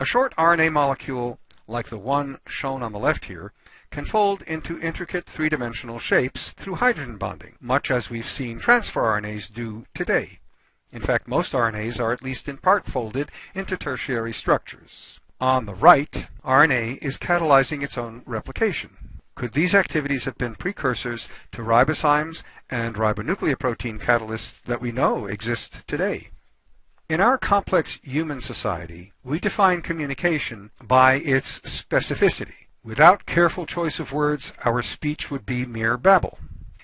A short RNA molecule, like the one shown on the left here, can fold into intricate three-dimensional shapes through hydrogen bonding, much as we've seen transfer RNAs do today. In fact, most RNAs are at least in part folded into tertiary structures. On the right, RNA is catalyzing its own replication. Could these activities have been precursors to ribozymes and ribonucleoprotein catalysts that we know exist today? In our complex human society, we define communication by its specificity. Without careful choice of words, our speech would be mere babble.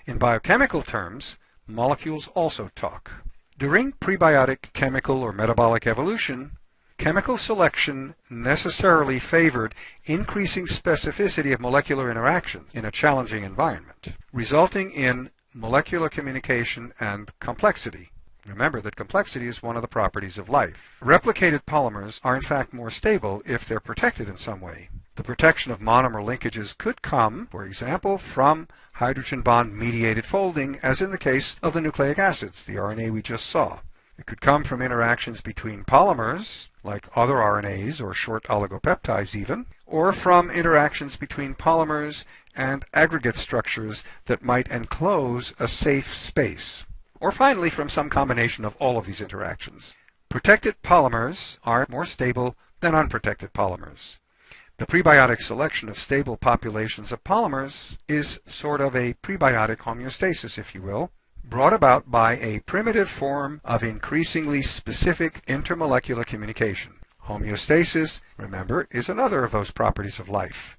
In biochemical terms, molecules also talk. During prebiotic chemical or metabolic evolution, chemical selection necessarily favored increasing specificity of molecular interactions in a challenging environment, resulting in molecular communication and complexity. Remember that complexity is one of the properties of life. Replicated polymers are in fact more stable if they're protected in some way. The protection of monomer linkages could come, for example, from hydrogen bond mediated folding, as in the case of the nucleic acids, the RNA we just saw. It could come from interactions between polymers, like other RNAs or short oligopeptides even, or from interactions between polymers and aggregate structures that might enclose a safe space. Or finally, from some combination of all of these interactions. Protected polymers are more stable than unprotected polymers. The prebiotic selection of stable populations of polymers is sort of a prebiotic homeostasis, if you will, brought about by a primitive form of increasingly specific intermolecular communication. Homeostasis, remember, is another of those properties of life.